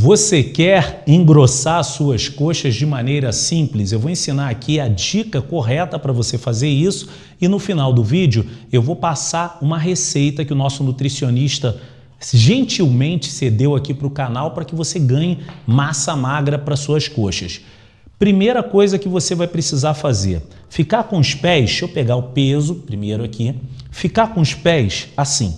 Você quer engrossar suas coxas de maneira simples? Eu vou ensinar aqui a dica correta para você fazer isso e no final do vídeo eu vou passar uma receita que o nosso nutricionista gentilmente cedeu aqui para o canal para que você ganhe massa magra para suas coxas. Primeira coisa que você vai precisar fazer, ficar com os pés, deixa eu pegar o peso primeiro aqui, ficar com os pés assim,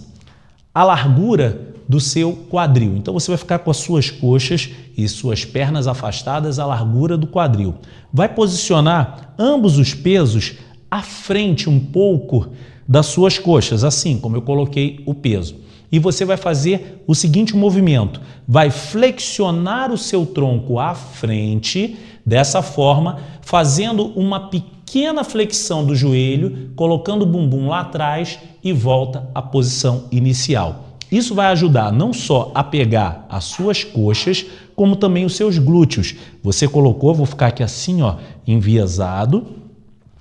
a largura do seu quadril. Então você vai ficar com as suas coxas e suas pernas afastadas à largura do quadril. Vai posicionar ambos os pesos à frente um pouco das suas coxas, assim como eu coloquei o peso. E você vai fazer o seguinte movimento, vai flexionar o seu tronco à frente, dessa forma, fazendo uma pequena flexão do joelho, colocando o bumbum lá atrás e volta à posição inicial. Isso vai ajudar não só a pegar as suas coxas, como também os seus glúteos. Você colocou, vou ficar aqui assim, ó, enviesado,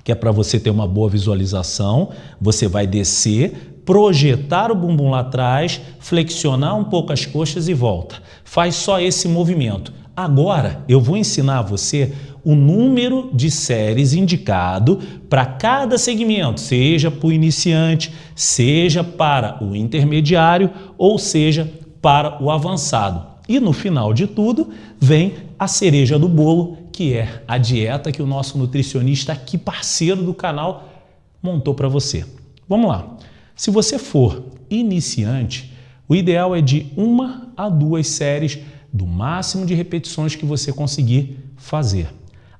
que é para você ter uma boa visualização. Você vai descer, projetar o bumbum lá atrás, flexionar um pouco as coxas e volta. Faz só esse movimento. Agora eu vou ensinar você o número de séries indicado para cada segmento, seja para o iniciante, seja para o intermediário ou seja para o avançado. E no final de tudo vem a cereja do bolo, que é a dieta que o nosso nutricionista aqui, parceiro do canal, montou para você. Vamos lá. Se você for iniciante, o ideal é de uma a duas séries do máximo de repetições que você conseguir fazer.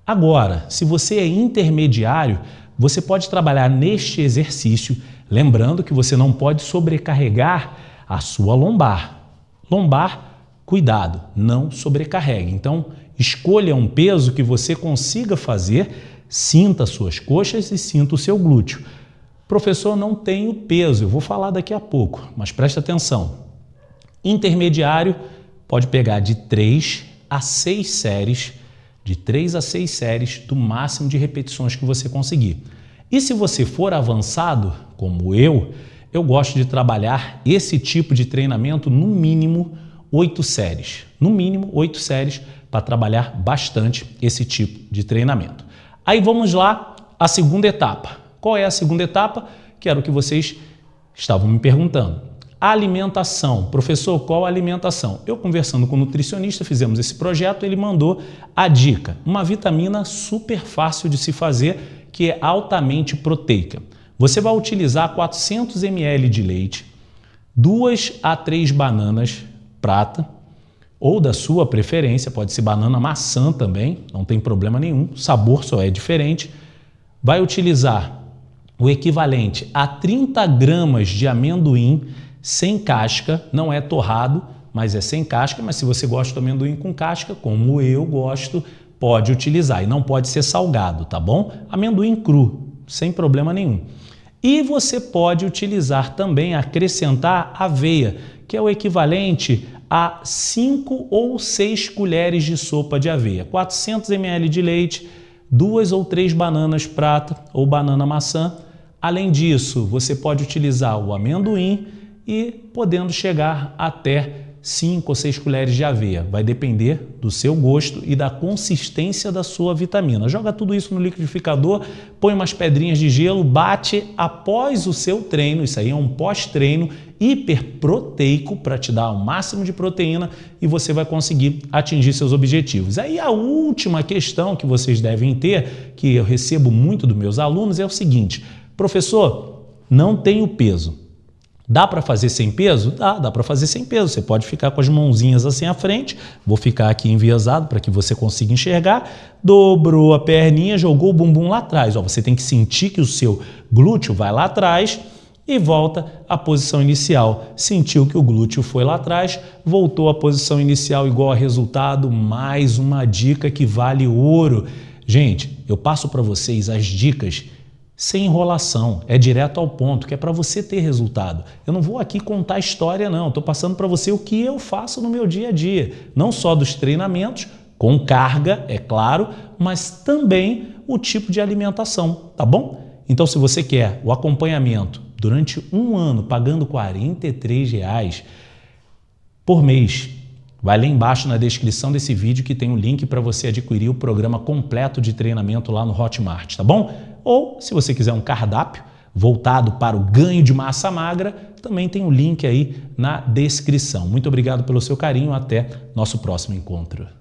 Agora, se você é intermediário, você pode trabalhar neste exercício, lembrando que você não pode sobrecarregar a sua lombar. Lombar, cuidado, não sobrecarregue. Então, escolha um peso que você consiga fazer, sinta suas coxas e sinta o seu glúteo. Professor, não tenho peso, eu vou falar daqui a pouco, mas preste atenção. Intermediário pode pegar de 3 a 6 séries de 3 a 6 séries do máximo de repetições que você conseguir. E se você for avançado, como eu, eu gosto de trabalhar esse tipo de treinamento no mínimo 8 séries. No mínimo 8 séries para trabalhar bastante esse tipo de treinamento. Aí vamos lá, a segunda etapa. Qual é a segunda etapa? Que era o que vocês estavam me perguntando. Alimentação. Professor, qual alimentação? Eu conversando com o nutricionista, fizemos esse projeto, ele mandou a dica, uma vitamina super fácil de se fazer, que é altamente proteica. Você vai utilizar 400 ml de leite, duas a três bananas prata, ou da sua preferência, pode ser banana maçã também, não tem problema nenhum, o sabor só é diferente. Vai utilizar o equivalente a 30 gramas de amendoim sem casca, não é torrado, mas é sem casca, mas se você gosta do amendoim com casca, como eu gosto, pode utilizar. E não pode ser salgado, tá bom? Amendoim cru, sem problema nenhum. E você pode utilizar também, acrescentar aveia, que é o equivalente a 5 ou 6 colheres de sopa de aveia. 400 ml de leite, duas ou três bananas prata ou banana maçã. Além disso, você pode utilizar o amendoim, e podendo chegar até 5 ou 6 colheres de aveia. Vai depender do seu gosto e da consistência da sua vitamina. Joga tudo isso no liquidificador, põe umas pedrinhas de gelo, bate após o seu treino, isso aí é um pós-treino hiperproteico para te dar o máximo de proteína e você vai conseguir atingir seus objetivos. Aí a última questão que vocês devem ter, que eu recebo muito dos meus alunos, é o seguinte, professor, não tenho peso, Dá para fazer sem peso? Dá, dá para fazer sem peso. Você pode ficar com as mãozinhas assim à frente. Vou ficar aqui enviesado para que você consiga enxergar. Dobrou a perninha, jogou o bumbum lá atrás. Ó, você tem que sentir que o seu glúteo vai lá atrás e volta à posição inicial. Sentiu que o glúteo foi lá atrás, voltou à posição inicial igual a resultado. Mais uma dica que vale ouro. Gente, eu passo para vocês as dicas sem enrolação, é direto ao ponto, que é para você ter resultado. Eu não vou aqui contar história não, estou passando para você o que eu faço no meu dia a dia, não só dos treinamentos, com carga, é claro, mas também o tipo de alimentação, tá bom? Então se você quer o acompanhamento durante um ano pagando 43 reais por mês, Vai lá embaixo na descrição desse vídeo que tem um link para você adquirir o programa completo de treinamento lá no Hotmart, tá bom? Ou, se você quiser um cardápio voltado para o ganho de massa magra, também tem o um link aí na descrição. Muito obrigado pelo seu carinho, até nosso próximo encontro.